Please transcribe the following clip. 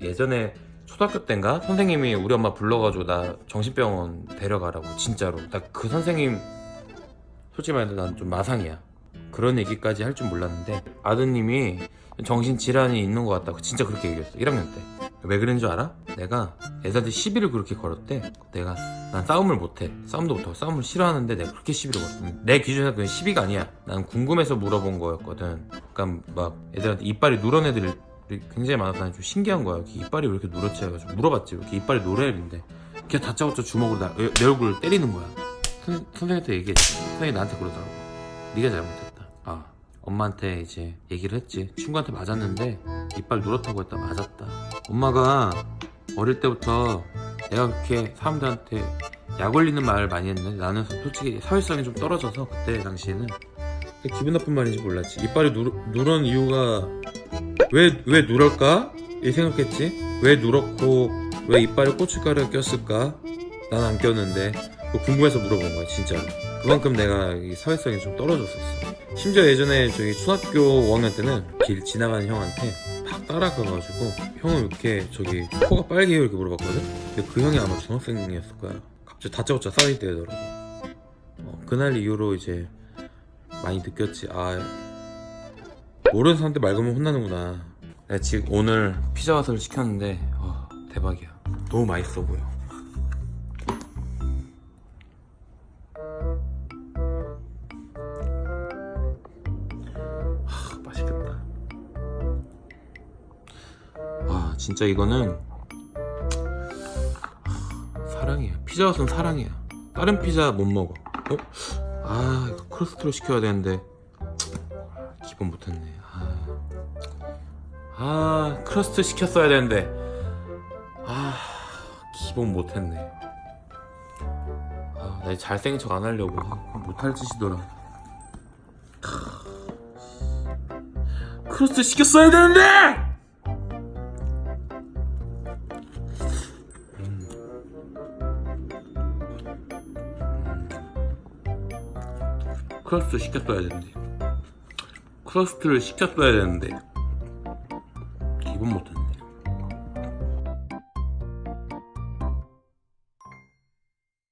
예전에 초등학교 때인가 선생님이 우리 엄마 불러가지고 나 정신병원 데려가라고 진짜로. 나 그 선생님 솔직히 말해서 난 좀 마상이야. 그런 얘기까지 할 줄 몰랐는데 아드님이 정신질환이 있는 것 같다고 진짜 그렇게 얘기했어. 1학년 때. 왜 그런 줄 알아? 내가 애들한테 시비를 그렇게 걸었대. 내가 난 싸움을 못해. 싸움도 못하고 싸움을 싫어하는데 내가 그렇게 시비를 걸었어 내 기준에서 그게 시비가 아니야. 난 궁금해서 물어본 거였거든. 그러니까 막 애들한테 이빨이 누런 애들이 굉장히 난좀 신기한 거야 이빨이 왜 이렇게 누렇지 해가지고 물어봤지 왜 이렇게 이빨이 노래는데 걔 다짜고짜 주먹으로 나, 내 얼굴을 때리는 거야 선, 선생님한테 얘기했지 선생님이 나한테 그러더라고 네가 잘못했다 아 엄마한테 이제 얘기를 했지 친구한테 맞았는데 이빨 누렇다고 했다 맞았다 엄마가 어릴 때부터 내가 그렇게 사람들한테 약 올리는 말을 많이 했는데 나는 솔직히 사회성이 좀 떨어져서 그때 당시에는 기분 나쁜 말인지 몰랐지 이빨이 누, 누런 이유가 왜, 왜 누럴까? 이 생각했지? 왜 누렇고 왜 이빨에 고춧가루가 꼈을까? 난 안 꼈는데. 궁금해서 물어본 거야 진짜로. 그만큼 내가 이 사회성이 좀 떨어졌었어. 심지어 예전에 저기 초등학교 5학년 때는 길 지나가는 형한테 팍 따라가가지고 형은 이렇게 저기 코가 빨개요 이렇게 물어봤거든? 근데 그 형이 아마 중학생이었을 거야. 갑자기 다짜고짜 싸울 때더라고. 어, 그날 이후로 이제 많이 느꼈지. 아 모르는 사람한테 말 걸면 혼나는구나. 내가 지금 오늘 피자 왓을 시켰는데 와 대박이야. 너무 맛있어 보여. 하, 맛있겠다. 와 진짜 이거는 하, 사랑이야. 피자 왓은 사랑이야. 다른 피자 못 먹어. 어? 아 이거 crust로 시켜야 되는데. 기본 못했네 아, 아 crust 시켰어야 되는데. 아 기본 못했네. 아, 나 잘생긴 척 안 하려고. 아, 못할 짓이더라. crust 시켰어야 되는데! 크러스트 시켰어야 되는데 크러스트를 시켰어야 되는데. 기분 못해